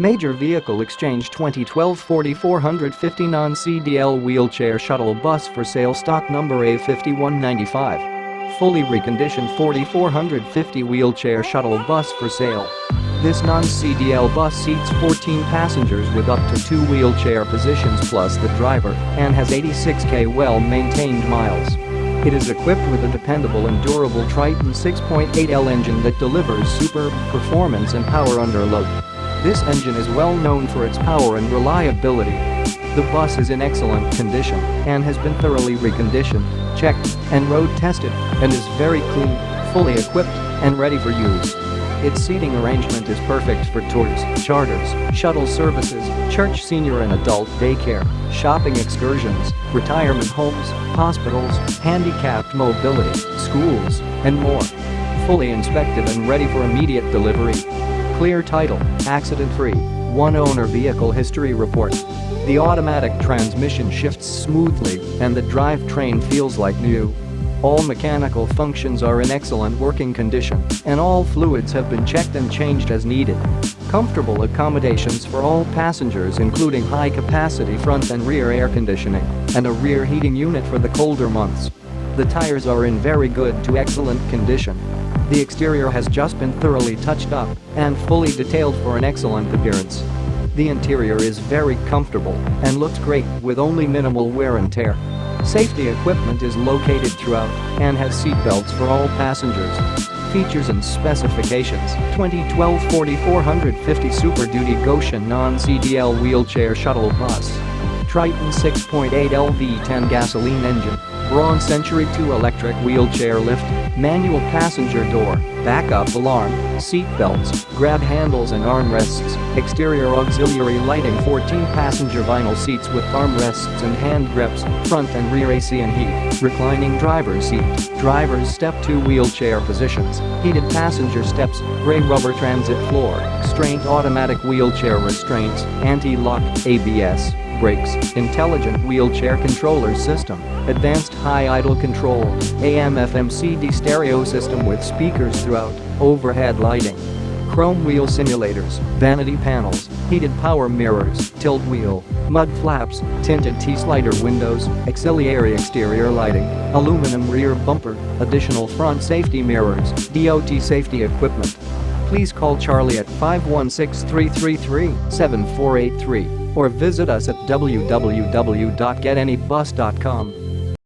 Major Vehicle Exchange 2012 4450 non-CDL wheelchair shuttle bus for sale stock number A5195. Fully reconditioned 4450 wheelchair shuttle bus for sale. This non-CDL bus seats 14 passengers with up to two wheelchair positions plus the driver and has 86k well-maintained miles. It is equipped with a dependable and durable Triton 6.8L engine that delivers superb performance and power under load. This engine is well known for its power and reliability. The bus is in excellent condition and has been thoroughly reconditioned, checked, and road tested and is very clean, fully equipped, and ready for use. Its seating arrangement is perfect for tours, charters, shuttle services, church senior and adult daycare, shopping excursions, retirement homes, hospitals, handicapped mobility, schools, and more. Fully inspected and ready for immediate delivery. Clear title, accident-free, one-owner vehicle history report. The automatic transmission shifts smoothly and the drivetrain feels like new. All mechanical functions are in excellent working condition and all fluids have been checked and changed as needed. Comfortable accommodations for all passengers including high-capacity front and rear air conditioning and a rear heating unit for the colder months. The tires are in very good to excellent condition. The exterior has just been thoroughly touched up and fully detailed for an excellent appearance. The interior is very comfortable and looks great with only minimal wear and tear. Safety equipment is located throughout and has seatbelts for all passengers. Features and specifications 2012 4450 Super Duty Goshen non-CDL wheelchair shuttle bus. Triton 6.8 LV10 gasoline engine Braun Century 2 electric wheelchair lift, manual passenger door, backup alarm, seat belts, grab handles and armrests, exterior auxiliary lighting 14 passenger vinyl seats with armrests and hand grips, front and rear AC and heat, reclining driver's seat, driver's step 2 wheelchair positions, heated passenger steps, gray rubber transit floor, strained automatic wheelchair restraints, anti-lock, ABS, brakes, intelligent wheelchair controller system, advanced high idle control, AM FM CD stereo system with speakers throughout, overhead lighting, chrome wheel simulators, vanity panels, heated power mirrors, tilt wheel, mud flaps, tinted T-slider windows, auxiliary exterior lighting, aluminum rear bumper, additional front safety mirrors, DOT safety equipment. Please call Charlie at 516-333-7483 or visit us at www.getanybus.com.